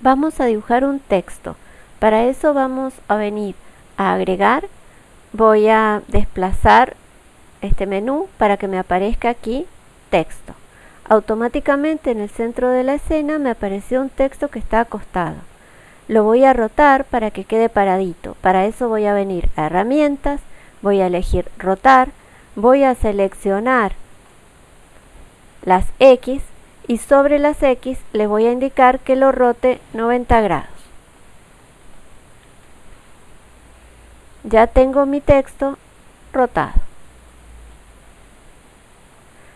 vamos a dibujar un texto. Para eso vamos a venir a agregar, voy a desplazar este menú para que me aparezca aquí texto. Automáticamente en el centro de la escena me apareció un texto que está acostado. Lo voy a rotar para que quede paradito. Para eso voy a venir a herramientas, voy a elegir rotar, voy a seleccionar las X y sobre las X le voy a indicar que lo rote 90 grados. Ya tengo mi texto rotado.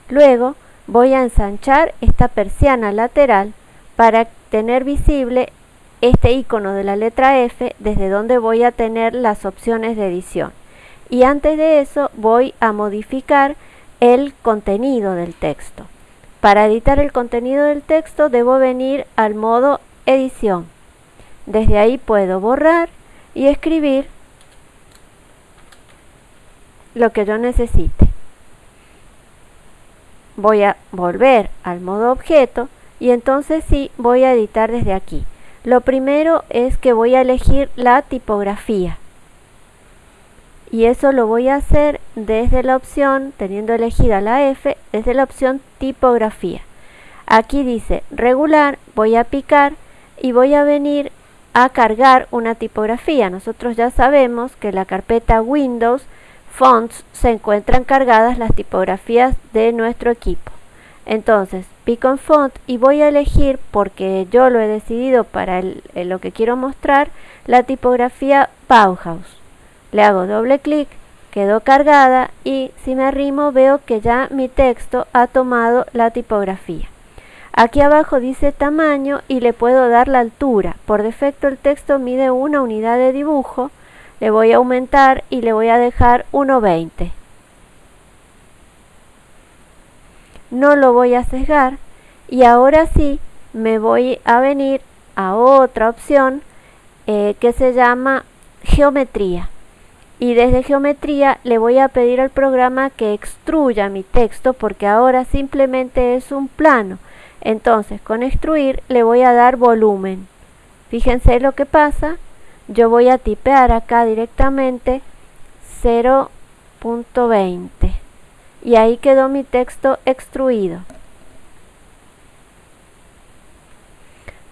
Luego voy a ensanchar esta persiana lateral para tener visible este icono de la letra F desde donde voy a tener las opciones de edición. Y antes de eso voy a modificar el contenido del texto. Para editar el contenido del texto debo venir al modo edición. Desde ahí puedo borrar y escribir lo que yo necesite. Voy a volver al modo objeto y entonces sí voy a editar desde aquí. Lo primero es que voy a elegir la tipografía y eso lo voy a hacer desde la opción, teniendo elegida la F, desde la opción tipografía. Aquí dice regular, voy a picar y voy a venir a cargar una tipografía. Nosotros ya sabemos que la carpeta Windows Fonts se encuentran cargadas las tipografías de nuestro equipo. Entonces, pico en Font y voy a elegir, porque yo lo he decidido para lo que quiero mostrar, la tipografía Bauhaus. Le hago doble clic, quedó cargada y si me arrimo veo que ya mi texto ha tomado la tipografía. Aquí abajo dice tamaño y le puedo dar la altura. Por defecto el texto mide una unidad de dibujo. Le voy a aumentar y le voy a dejar 1.20. No lo voy a sesgar y ahora sí me voy a venir a otra opción eh, que se llama geometría y desde geometría le voy a pedir al programa que extruya mi texto porque ahora simplemente es un plano. Entonces con extruir le voy a dar volumen. Fíjense lo que pasa. Yo voy a tipear acá directamente 0.20 y ahí quedó mi texto extruido.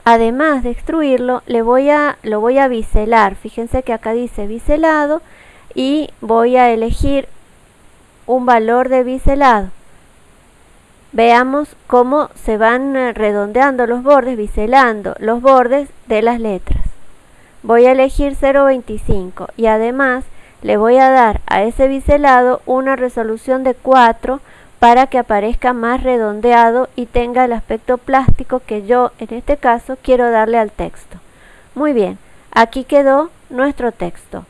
Además de extruirlo, le voy a, lo voy a biselar. Fíjense que acá dice biselado y voy a elegir un valor de biselado. Veamos cómo se van eh, redondeando los bordes, biselando los bordes de las letras. Voy a elegir 0.25 y además le voy a dar a ese biselado una resolución de 4 para que aparezca más redondeado y tenga el aspecto plástico que yo en este caso quiero darle al texto. Muy bien, aquí quedó nuestro texto.